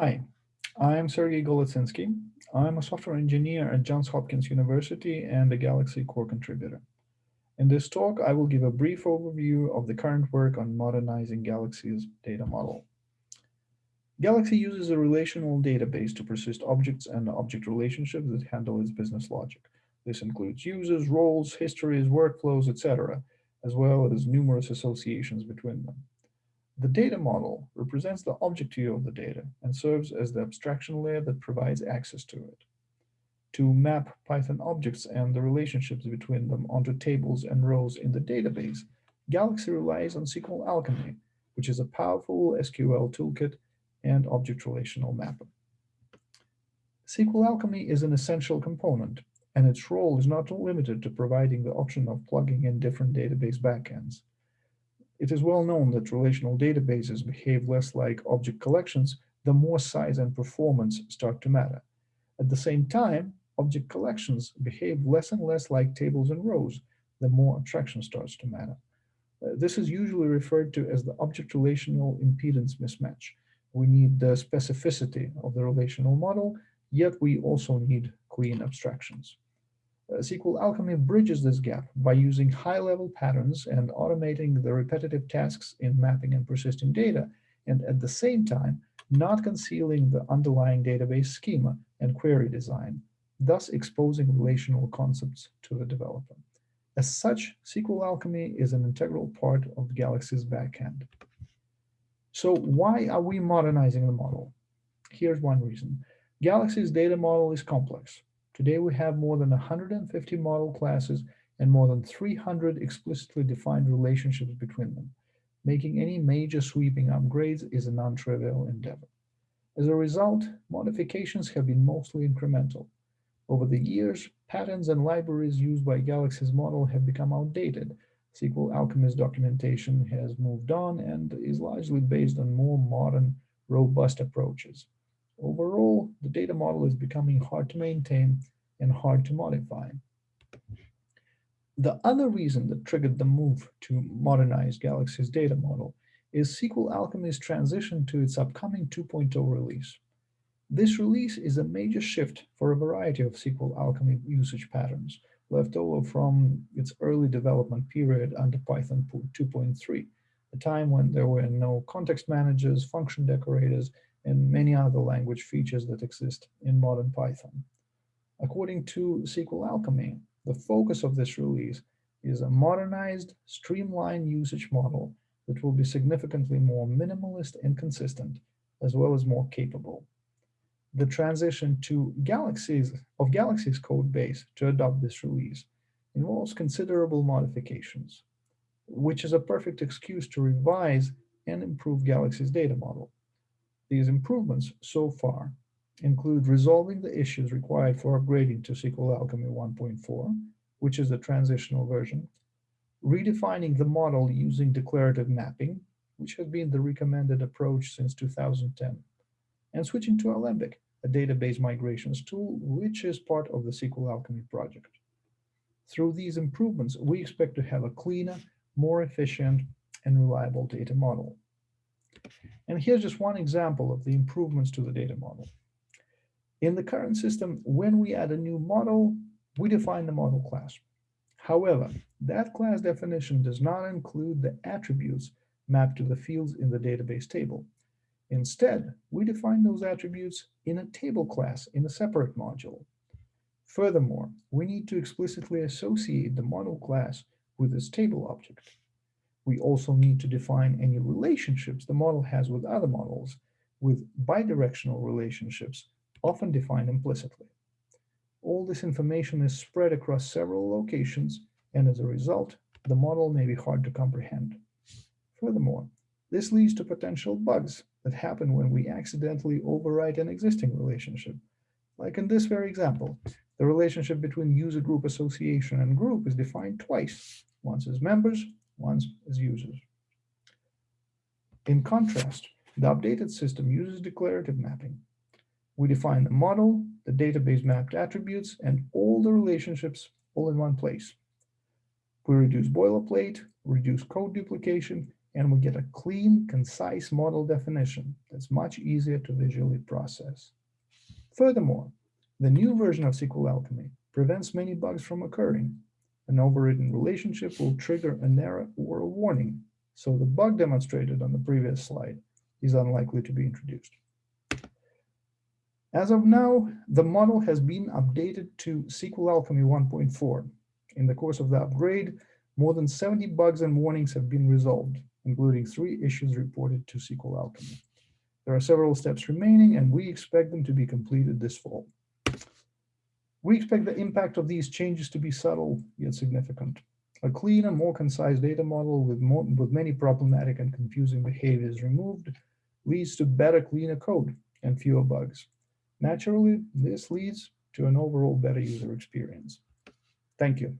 Hi, I'm Sergey Golitsynskiy. I'm a software engineer at Johns Hopkins University and a Galaxy core contributor. In this talk, I will give a brief overview of the current work on modernizing Galaxy's data model. Galaxy uses a relational database to persist objects and object relationships that handle its business logic. This includes users, roles, histories, workflows, etc., as well as numerous associations between them. The data model represents the object view of the data and serves as the abstraction layer that provides access to it. To map Python objects and the relationships between them onto tables and rows in the database, Galaxy relies on SQL Alchemy, which is a powerful SQL toolkit and object relational mapper. SQL Alchemy is an essential component, and its role is not limited to providing the option of plugging in different database backends. It is well known that relational databases behave less like object collections the more size and performance start to matter. At the same time, object collections behave less and less like tables and rows the more abstraction starts to matter. Uh, this is usually referred to as the object relational impedance mismatch. We need the specificity of the relational model, yet we also need clean abstractions. Uh, SQL Alchemy bridges this gap by using high-level patterns and automating the repetitive tasks in mapping and persisting data, and at the same time, not concealing the underlying database schema and query design, thus exposing relational concepts to the developer. As such, SQL Alchemy is an integral part of Galaxy's backend. So why are we modernizing the model? Here's one reason. Galaxy's data model is complex. Today, we have more than 150 model classes and more than 300 explicitly defined relationships between them. Making any major sweeping upgrades is a non-trivial endeavor. As a result, modifications have been mostly incremental. Over the years, patterns and libraries used by Galaxy's model have become outdated. SQL Alchemy's documentation has moved on and is largely based on more modern, robust approaches. Overall, the data model is becoming hard to maintain and hard to modify. The other reason that triggered the move to modernize Galaxy's data model is SQL Alchemy's transition to its upcoming 2.0 release. This release is a major shift for a variety of SQL Alchemy usage patterns left over from its early development period under Python 2.3, a time when there were no context managers, function decorators, and many other language features that exist in modern Python. According to SQL Alchemy, the focus of this release is a modernized, streamlined usage model that will be significantly more minimalist and consistent, as well as more capable. The transition to Galaxy's of Galaxy's code base to adopt this release involves considerable modifications, which is a perfect excuse to revise and improve Galaxy's data model. These improvements so far include resolving the issues required for upgrading to SQL Alchemy 1.4, which is the transitional version, redefining the model using declarative mapping, which has been the recommended approach since 2010, and switching to Alembic, a database migrations tool, which is part of the SQL Alchemy project. Through these improvements, we expect to have a cleaner, more efficient, and reliable data model. And here's just one example of the improvements to the data model. In the current system, when we add a new model, we define the model class. However, that class definition does not include the attributes mapped to the fields in the database table. Instead, we define those attributes in a table class in a separate module. Furthermore, we need to explicitly associate the model class with this table object. We also need to define any relationships the model has with other models with bidirectional relationships, often defined implicitly. All this information is spread across several locations, and as a result, the model may be hard to comprehend. Furthermore, this leads to potential bugs that happen when we accidentally overwrite an existing relationship. Like in this very example, the relationship between user group association and group is defined twice, once as members ones as users. In contrast, the updated system uses declarative mapping. We define the model, the database mapped attributes, and all the relationships all in one place. We reduce boilerplate, reduce code duplication, and we get a clean, concise model definition that's much easier to visually process. Furthermore, the new version of SQL Alchemy prevents many bugs from occurring. An overridden relationship will trigger an error or a warning, so the bug demonstrated on the previous slide is unlikely to be introduced. As of now, the model has been updated to SQL Alchemy 1.4. In the course of the upgrade, more than 70 bugs and warnings have been resolved, including three issues reported to SQL Alchemy. There are several steps remaining, and we expect them to be completed this fall. We expect the impact of these changes to be subtle yet significant. A cleaner, more concise data model with, more, with many problematic and confusing behaviors removed leads to better, cleaner code and fewer bugs. Naturally, this leads to an overall better user experience. Thank you.